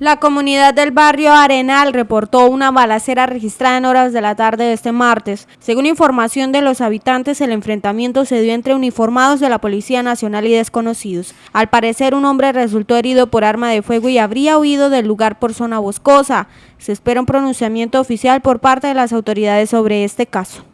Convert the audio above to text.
La comunidad del barrio Arenal reportó una balacera registrada en horas de la tarde de este martes. Según información de los habitantes, el enfrentamiento se dio entre uniformados de la Policía Nacional y desconocidos. Al parecer, un hombre resultó herido por arma de fuego y habría huido del lugar por zona boscosa. Se espera un pronunciamiento oficial por parte de las autoridades sobre este caso.